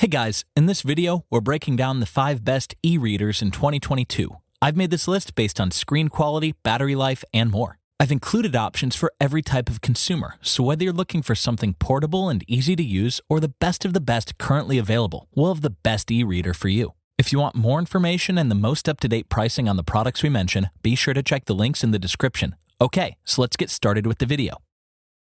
Hey guys, in this video, we're breaking down the 5 best e-readers in 2022. I've made this list based on screen quality, battery life, and more. I've included options for every type of consumer, so whether you're looking for something portable and easy to use or the best of the best currently available, we'll have the best e-reader for you. If you want more information and the most up-to-date pricing on the products we mention, be sure to check the links in the description. Okay, so let's get started with the video.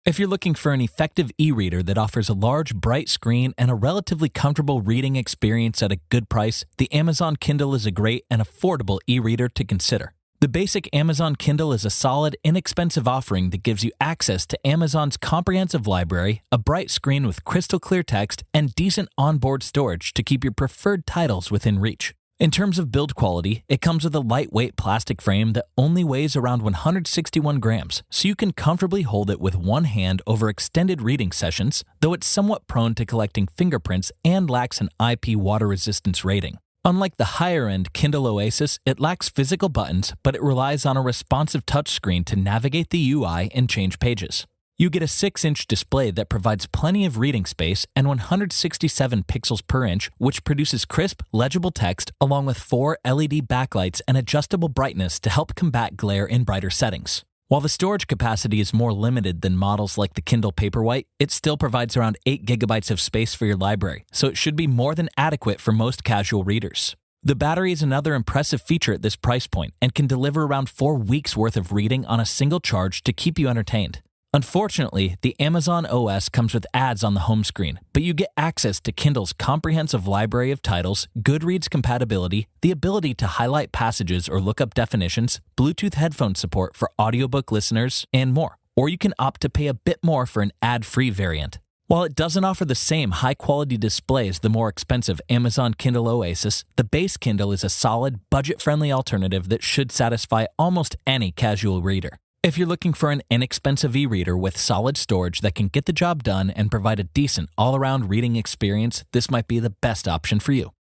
If you're looking for an effective e reader that offers a large, bright screen and a relatively comfortable reading experience at a good price, the Amazon Kindle is a great and affordable e reader to consider. The basic Amazon Kindle is a solid, inexpensive offering that gives you access to Amazon's comprehensive library, a bright screen with crystal clear text, and decent onboard storage to keep your preferred titles within reach. In terms of build quality, it comes with a lightweight plastic frame that only weighs around 161 grams, so you can comfortably hold it with one hand over extended reading sessions, though it's somewhat prone to collecting fingerprints and lacks an IP water resistance rating. Unlike the higher end Kindle Oasis, it lacks physical buttons, but it relies on a responsive touchscreen to navigate the UI and change pages. You get a 6 inch display that provides plenty of reading space and 167 pixels per inch, which produces crisp, legible text along with four LED backlights and adjustable brightness to help combat glare in brighter settings. While the storage capacity is more limited than models like the Kindle Paperwhite, it still provides around 8 gigabytes of space for your library, so it should be more than adequate for most casual readers. The battery is another impressive feature at this price point and can deliver around 4 weeks worth of reading on a single charge to keep you entertained. Unfortunately, the Amazon OS comes with ads on the home screen, but you get access to Kindle's comprehensive library of titles, Goodreads compatibility, the ability to highlight passages or look up definitions, Bluetooth headphone support for audiobook listeners, and more. Or you can opt to pay a bit more for an ad free variant. While it doesn't offer the same high quality display as the more expensive Amazon Kindle Oasis, the base Kindle is a solid, budget friendly alternative that should satisfy almost any casual reader. If you're looking for an inexpensive e reader with solid storage that can get the job done and provide a decent all around reading experience, this might be the best option for you.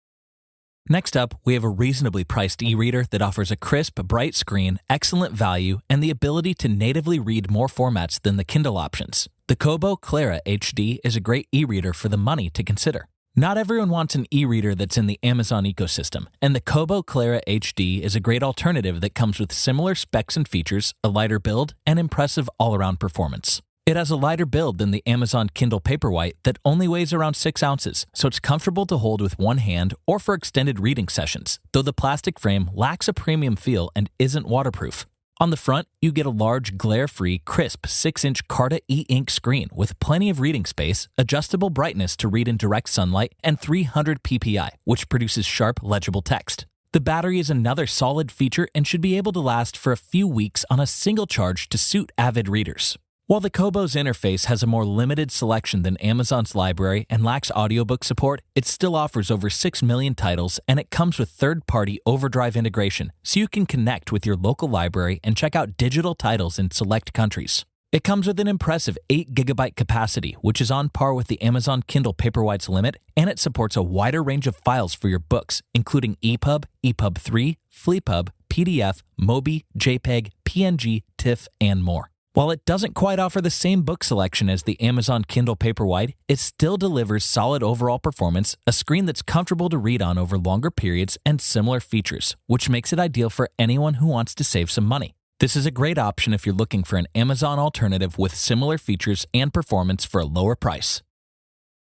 Next up, we have a reasonably priced e reader that offers a crisp, bright screen, excellent value, and the ability to natively read more formats than the Kindle options. The Kobo Clara HD is a great e reader for the money to consider. Not everyone wants an e reader that's in the Amazon ecosystem, and the Kobo Clara HD is a great alternative that comes with similar specs and features, a lighter build, and impressive all around performance. It has a lighter build than the Amazon Kindle Paperwhite that only weighs around 6 ounces, so it's comfortable to hold with one hand or for extended reading sessions, though the plastic frame lacks a premium feel and isn't waterproof. On the front, you get a large, glare free, crisp 6 inch Carta e ink screen with plenty of reading space, adjustable brightness to read in direct sunlight, and 300 ppi, which produces sharp, legible text. The battery is another solid feature and should be able to last for a few weeks on a single charge to suit avid readers. While the Kobo's interface has a more limited selection than Amazon's library and lacks audiobook support, it still offers over 6 million titles and it comes with third party Overdrive integration, so you can connect with your local library and check out digital titles in select countries. It comes with an impressive 8 gigabyte capacity, which is on par with the Amazon Kindle Paperwhite's limit, and it supports a wider range of files for your books, including EPUB, EPUB 3, FlePub, PDF, MOBI, JPEG, PNG, TIFF, and more. While it doesn't quite offer the same book selection as the Amazon Kindle Paperwhite, it still delivers solid overall performance, a screen that's comfortable to read on over longer periods, and similar features, which makes it ideal for anyone who wants to save some money. This is a great option if you're looking for an Amazon alternative with similar features and performance for a lower price.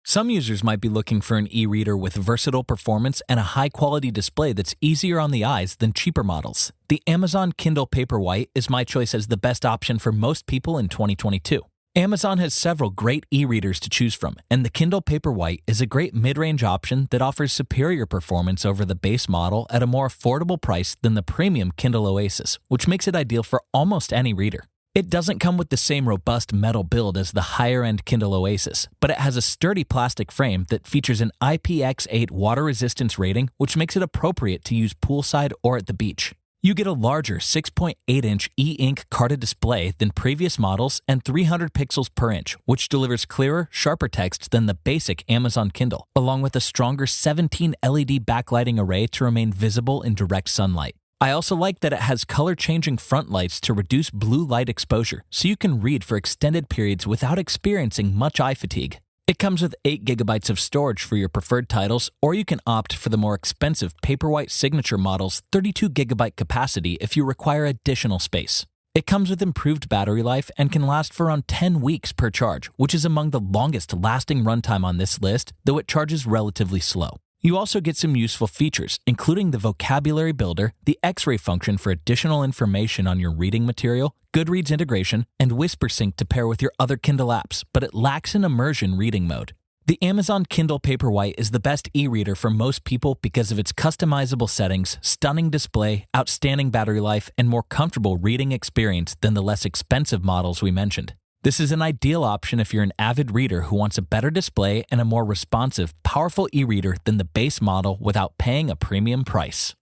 Some users might be looking for an e reader with versatile performance and a high quality display that's easier on the eyes than cheaper models. The Amazon Kindle Paperwhite is my choice as the best option for most people in 2022. Amazon has several great e readers to choose from, and the Kindle Paperwhite is a great mid range option that offers superior performance over the base model at a more affordable price than the premium Kindle Oasis, which makes it ideal for almost any reader. It doesn't come with the same robust metal build as the higher end Kindle Oasis, but it has a sturdy plastic frame that features an IPX8 water resistance rating, which makes it appropriate to use poolside or at the beach. You get a larger 6.8 inch e ink Carta display than previous models and 300 pixels per inch, which delivers clearer, sharper text than the basic Amazon Kindle, along with a stronger 17 LED backlighting array to remain visible in direct sunlight. I also like that it has color changing front lights to reduce blue light exposure, so you can read for extended periods without experiencing much eye fatigue. It comes with 8 gigabytes of storage for your preferred titles, or you can opt for the more expensive Paperwhite Signature model's 32 gigabyte capacity if you require additional space. It comes with improved battery life and can last for around 10 weeks per charge, which is among the longest lasting runtime on this list, though it charges relatively slow. You also get some useful features, including the vocabulary builder, the X ray function for additional information on your reading material, Goodreads integration, and WhisperSync to pair with your other Kindle apps, but it lacks an immersion reading mode. The Amazon Kindle Paperwhite is the best e reader for most people because of its customizable settings, stunning display, outstanding battery life, and more comfortable reading experience than the less expensive models we mentioned. This is an ideal option if you're an avid reader who wants a better display and a more responsive, powerful e reader than the base model without paying a premium price.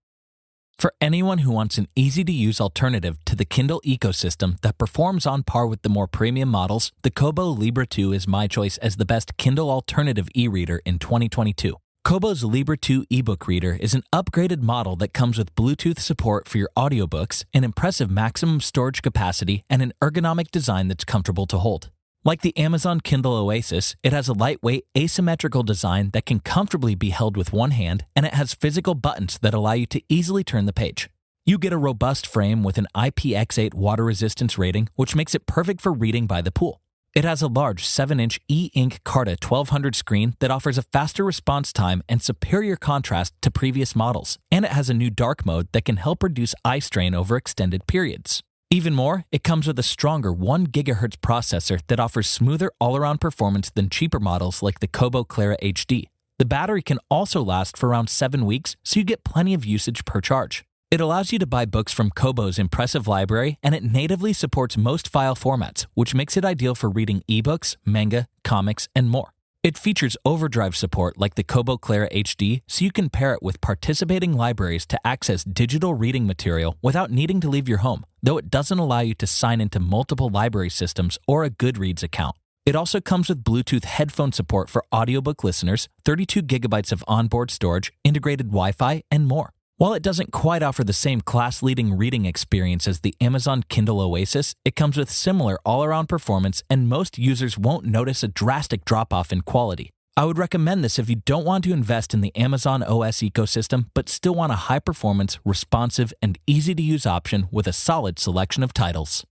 For anyone who wants an easy to use alternative to the Kindle ecosystem that performs on par with the more premium models, the Kobo Libra 2 is my choice as the best Kindle alternative e reader in 2022. Kobo's Libra 2 ebook reader is an upgraded model that comes with Bluetooth support for your audiobooks, an impressive maximum storage capacity, and an ergonomic design that's comfortable to hold. Like the Amazon Kindle Oasis, it has a lightweight, asymmetrical design that can comfortably be held with one hand, and it has physical buttons that allow you to easily turn the page. You get a robust frame with an IPX8 water resistance rating, which makes it perfect for reading by the pool. It has a large 7 inch e ink Carta 1200 screen that offers a faster response time and superior contrast to previous models, and it has a new dark mode that can help reduce eye strain over extended periods. Even more, it comes with a stronger 1 GHz processor that offers smoother all around performance than cheaper models like the Kobo Clara HD. The battery can also last for around 7 weeks, so you get plenty of usage per charge. It allows you to buy books from Kobo's impressive library, and it natively supports most file formats, which makes it ideal for reading ebooks, manga, comics, and more. It features overdrive support like the Kobo Clara HD, so you can pair it with participating libraries to access digital reading material without needing to leave your home, though it doesn't allow you to sign into multiple library systems or a Goodreads account. It also comes with Bluetooth headphone support for audiobook listeners, 32 gigabytes of onboard storage, integrated Wi Fi, and more. While it doesn't quite offer the same class leading reading experience as the Amazon Kindle Oasis, it comes with similar all around performance, and most users won't notice a drastic drop off in quality. I would recommend this if you don't want to invest in the Amazon OS ecosystem, but still want a high performance, responsive, and easy to use option with a solid selection of titles.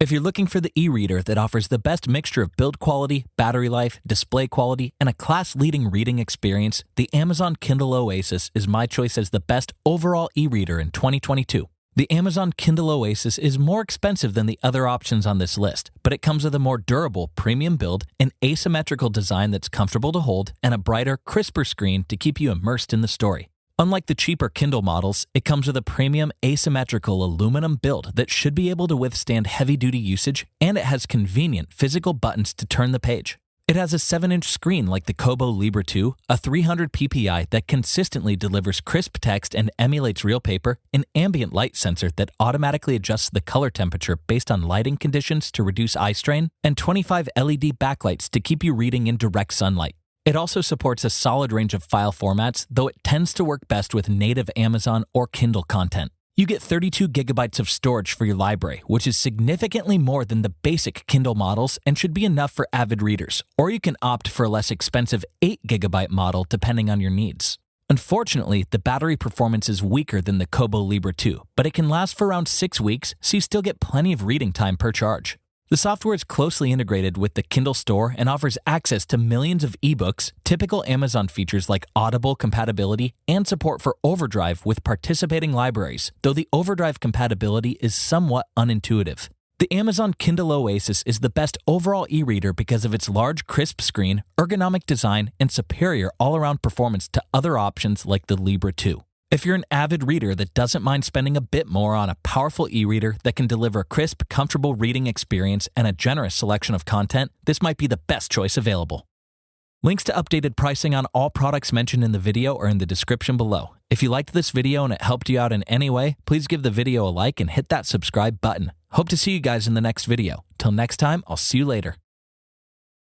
If you're looking for the e reader that offers the best mixture of build quality, battery life, display quality, and a class leading reading experience, the Amazon Kindle Oasis is my choice as the best overall e reader in 2022. The Amazon Kindle Oasis is more expensive than the other options on this list, but it comes with a more durable premium build, an asymmetrical design that's comfortable to hold, and a brighter, crisper screen to keep you immersed in the story. Unlike the cheaper Kindle models, it comes with a premium asymmetrical aluminum build that should be able to withstand heavy duty usage, and it has convenient physical buttons to turn the page. It has a 7 inch screen like the Kobo Libra 2, a 300 ppi that consistently delivers crisp text and emulates real paper, an ambient light sensor that automatically adjusts the color temperature based on lighting conditions to reduce eye strain, and 25 LED backlights to keep you reading in direct sunlight. It also supports a solid range of file formats, though it tends to work best with native Amazon or Kindle content. You get 32 gigabytes of storage for your library, which is significantly more than the basic Kindle models and should be enough for avid readers. Or you can opt for a less expensive 8 gigabyte model depending on your needs. Unfortunately, the battery performance is weaker than the Kobo Libra 2, but it can last for around 6 weeks, so you still get plenty of reading time per charge. The software is closely integrated with the Kindle Store and offers access to millions of ebooks, typical Amazon features like Audible compatibility, and support for Overdrive with participating libraries, though the Overdrive compatibility is somewhat unintuitive. The Amazon Kindle Oasis is the best overall e reader because of its large, crisp screen, ergonomic design, and superior all around performance to other options like the Libra 2. If you're an avid reader that doesn't mind spending a bit more on a powerful e reader that can deliver a crisp, comfortable reading experience and a generous selection of content, this might be the best choice available. Links to updated pricing on all products mentioned in the video are in the description below. If you liked this video and it helped you out in any way, please give the video a like and hit that subscribe button. Hope to see you guys in the next video. Till next time, I'll see you later.